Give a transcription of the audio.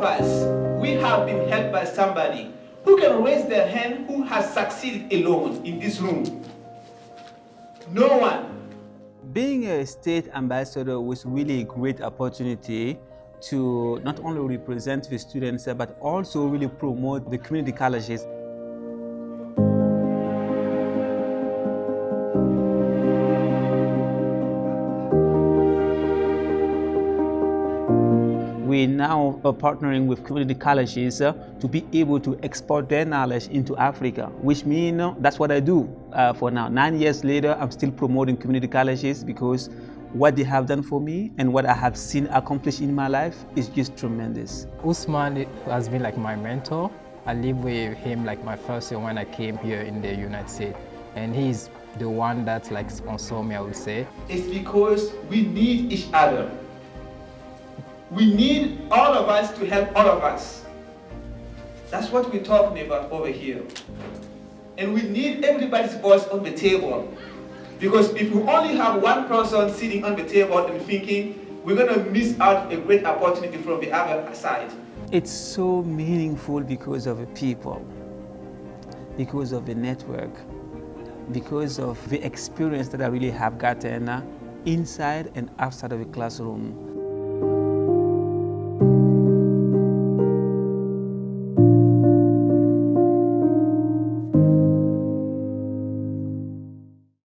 of us, we have been helped by somebody. Who can raise their hand who has succeeded alone in this room? No one. Being a state ambassador was really a great opportunity to not only represent the students but also really promote the community colleges. We now are partnering with community colleges uh, to be able to export their knowledge into Africa, which means uh, that's what I do uh, for now. Nine years later, I'm still promoting community colleges because what they have done for me and what I have seen accomplished in my life is just tremendous. Usman has been like my mentor. I lived with him like my first year when I came here in the United States. And he's the one that like sponsored me, I would say. It's because we need each other. We need all of us to help all of us. That's what we're talking about over here. And we need everybody's voice on the table. Because if we only have one person sitting on the table and thinking, we're going to miss out a great opportunity from the other side. It's so meaningful because of the people, because of the network, because of the experience that I really have gotten uh, inside and outside of the classroom.